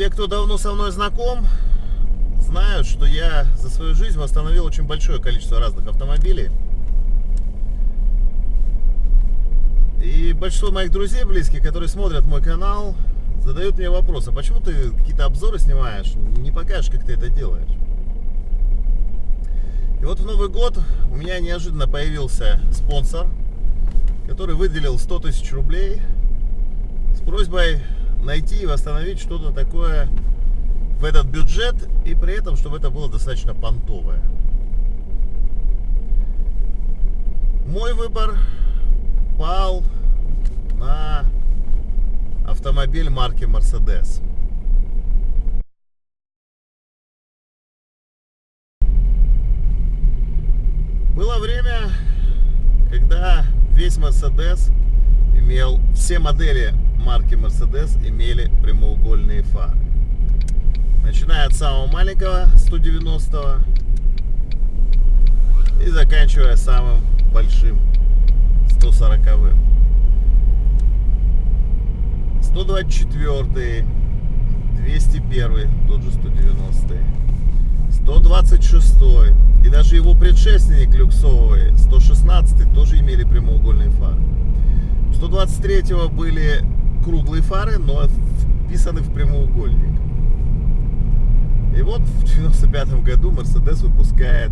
Те, кто давно со мной знаком, знают, что я за свою жизнь восстановил очень большое количество разных автомобилей. И большинство моих друзей близких, которые смотрят мой канал, задают мне вопрос, а почему ты какие-то обзоры снимаешь, не покажешь, как ты это делаешь? И вот в Новый год у меня неожиданно появился спонсор, который выделил 100 тысяч рублей с просьбой найти и восстановить что-то такое в этот бюджет и при этом, чтобы это было достаточно понтовое. Мой выбор пал на автомобиль марки Mercedes. Было время, когда весь Mercedes имел, все модели марки Mercedes имели прямоугольные фары. Начиная от самого маленького 190 и заканчивая самым большим 140 -м. 124 201 тот же 190 126 и даже его предшественник люксовый 116 тоже имели прямоугольные фары 123 были круглые фары но вписаны в прямоугольник и вот в 95 году Mercedes выпускает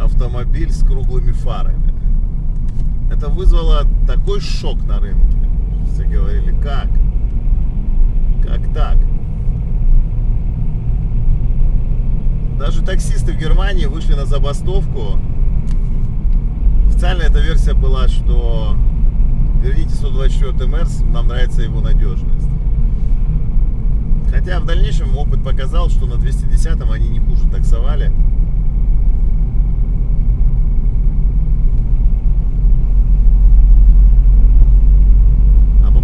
автомобиль с круглыми фарами это вызвало такой шок на рынке все говорили, как? Как так? Даже таксисты в Германии вышли на забастовку. Официальная эта версия была, что верните 124 МРС, нам нравится его надежность. Хотя в дальнейшем опыт показал, что на 210 они не хуже таксовали.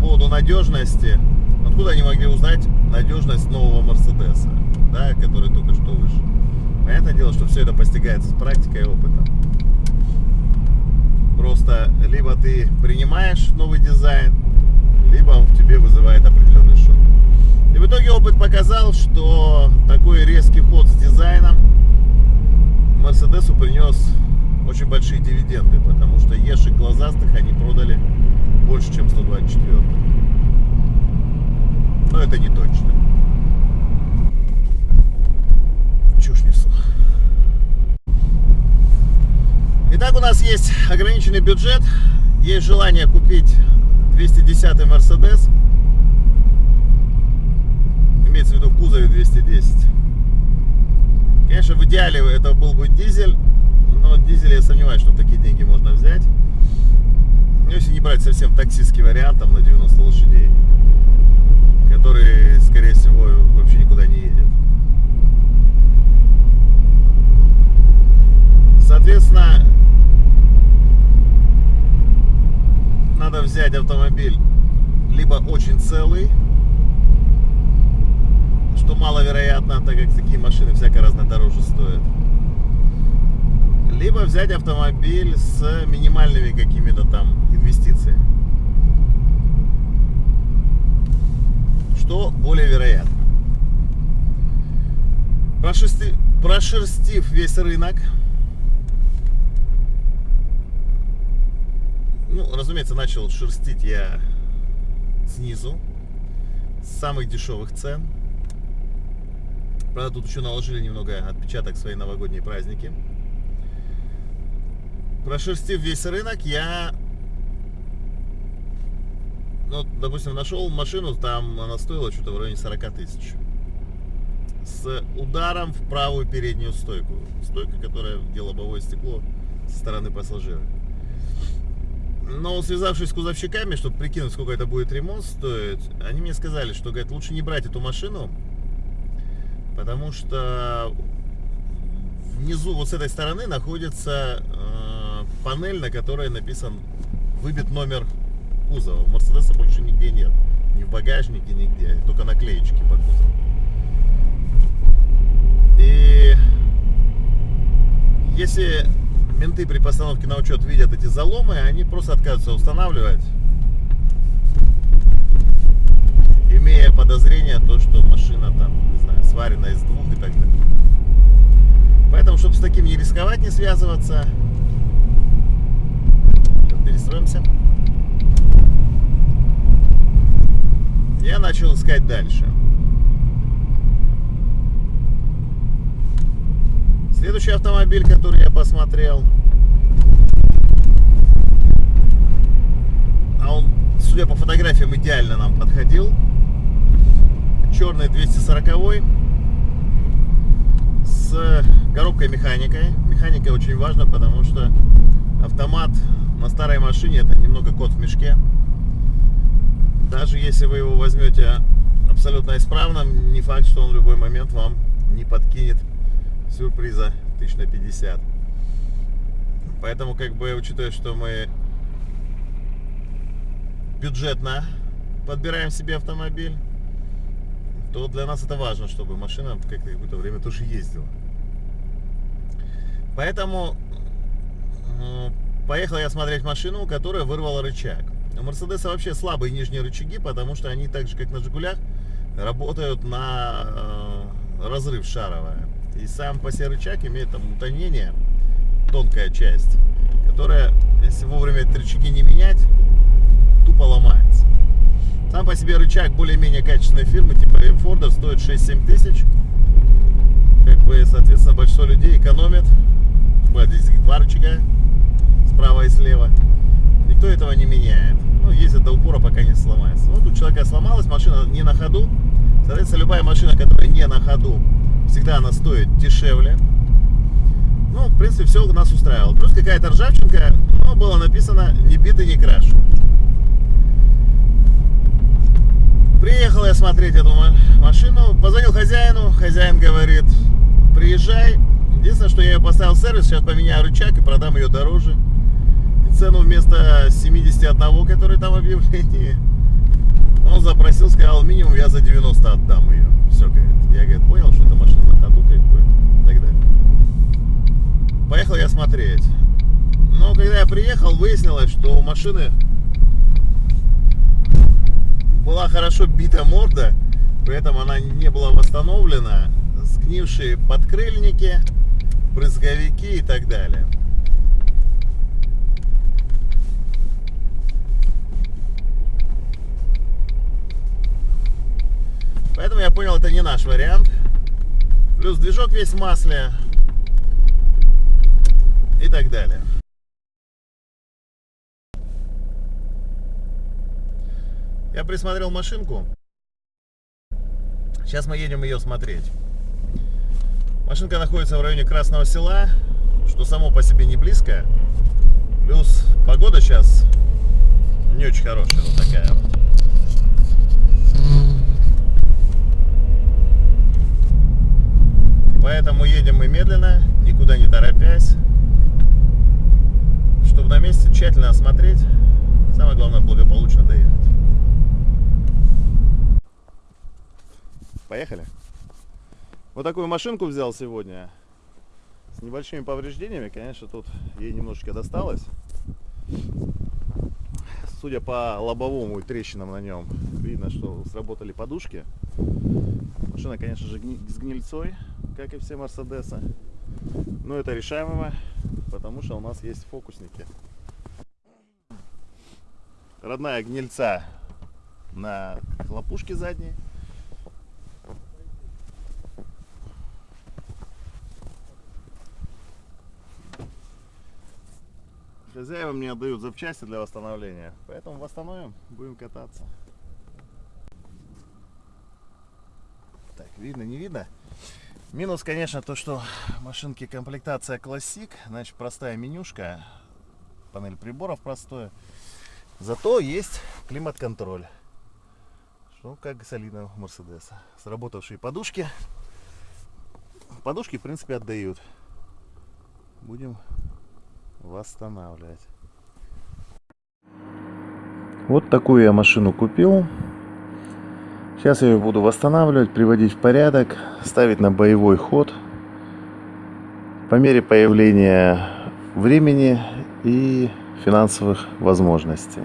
поводу надежности, откуда они могли узнать надежность нового Мерседеса, да, который только что вышел? Понятное дело, что все это постигается с практикой и опытом. Просто либо ты принимаешь новый дизайн, либо он в тебе вызывает определенный шок. И в итоге опыт показал, что такой резкий ход с дизайном Мерседесу принес очень большие дивиденды, потому что ешек глазастых они продали больше, чем 124. Но это не точно. Чушь несу. Итак, у нас есть ограниченный бюджет. Есть желание купить 210 Mercedes. Имеется в виду в кузове 210. Конечно, в идеале это был бы дизель, но дизель я сомневаюсь, что такие деньги можно взять. Ну, если не брать совсем таксистский вариант, там на 90 лошадей, который, скорее всего, вообще никуда не едет. Соответственно, надо взять автомобиль либо очень целый, что маловероятно, так как такие машины всяко разно дороже стоят либо взять автомобиль с минимальными какими-то там инвестициями. Что более вероятно. Прошерсти... Прошерстив весь рынок, ну, разумеется, начал шерстить я снизу, с самых дешевых цен. Правда, тут еще наложили немного отпечаток свои новогодние праздники прошерстив весь рынок, я, ну, допустим, нашел машину, там она стоила что-то в районе 40 тысяч. С ударом в правую переднюю стойку. Стойка, которая где лобовое стекло со стороны пассажира. Но связавшись с кузовщиками, чтобы прикинуть, сколько это будет ремонт стоить, они мне сказали, что, говорят, лучше не брать эту машину, потому что внизу, вот с этой стороны, находится панель, на которой написан выбит номер кузова. Мерседеса больше нигде нет. Ни в багажнике, нигде. Только наклеечки по кузову. И если менты при постановке на учет видят эти заломы, они просто отказываются устанавливать, имея подозрение, то, что машина одновременно из двух и так далее. Поэтому, чтобы с таким не рисковать, не связываться, перестроимся. Я начал искать дальше. Следующий автомобиль, который я посмотрел, а он, судя по фотографиям, идеально нам подходил. Черный 240 с коробкой механикой. Механика очень важна, потому что автомат на старой машине это немного кот в мешке. Даже если вы его возьмете абсолютно исправным, не факт, что он в любой момент вам не подкинет сюрприза тысяч на 50. Поэтому, как бы, учитывая, что мы бюджетно подбираем себе автомобиль, то для нас это важно, чтобы машина какое-то время тоже ездила. Поэтому поехал я смотреть машину, которая вырвала рычаг. У Мерседеса вообще слабые нижние рычаги, потому что они так же, как на Жигулях, работают на э, разрыв шаровая. И сам по себе рычаг имеет там утонение, тонкая часть, которая, если вовремя эти рычаги не менять, тупо ломается. Сам по себе рычаг более-менее качественной фирмы, типа Форда, стоит 6-7 тысяч. Как бы, соответственно, большинство людей экономит. Вот здесь два рычага, справа и слева. Никто этого не меняет. Ну, ездит до упора, пока не сломается. Вот у человека сломалась, машина не на ходу. Соответственно, любая машина, которая не на ходу, всегда она стоит дешевле. Ну, в принципе, все у нас устраивало. Плюс какая-то ржавчинка, но было написано «не битый, не краш». Приехал я смотреть эту машину, позвонил хозяину, хозяин говорит, приезжай. Единственное, что я ее поставил в сервис, сейчас поменяю рычаг и продам ее дороже. И цену вместо 71, который там в объявлении, он запросил, сказал, минимум я за 90 отдам ее. Все, говорит. Я, говорит, понял, что это машина на ходу, как бы, и так далее. Поехал я смотреть. Но когда я приехал, выяснилось, что у машины была хорошо бита морда, при этом она не была восстановлена, сгнившие подкрыльники, брызговики и так далее. Поэтому я понял, это не наш вариант. Плюс движок весь в масле и так далее. Я присмотрел машинку. Сейчас мы едем ее смотреть. Машинка находится в районе Красного Села, что само по себе не близко. Плюс погода сейчас не очень хорошая, вот такая вот. Поэтому едем мы медленно, никуда не торопясь, на месте тщательно осмотреть, самое главное благополучно доехать. Поехали. Вот такую машинку взял сегодня. С небольшими повреждениями. Конечно, тут ей немножечко досталось. Судя по лобовому и трещинам на нем, видно, что сработали подушки. Машина, конечно же, с гнильцой, как и все Мерседесы. Но это решаемо, потому что у нас есть фокусники. Родная гнильца на хлопушке задней. Хозяева мне отдают запчасти для восстановления, поэтому восстановим, будем кататься. Так, видно, не видно? Минус, конечно, то, что машинки комплектация классик, значит простая менюшка, панель приборов простое. Зато есть климат-контроль, что как солидно у Мерседеса. Сработавшие подушки. Подушки, в принципе, отдают. Будем восстанавливать. Вот такую я машину купил. Сейчас я ее буду восстанавливать, приводить в порядок, ставить на боевой ход. По мере появления времени и финансовых возможностей.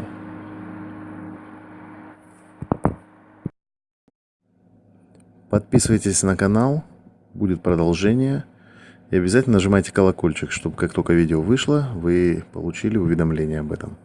Подписывайтесь на канал, будет продолжение. И обязательно нажимайте колокольчик, чтобы как только видео вышло, вы получили уведомление об этом.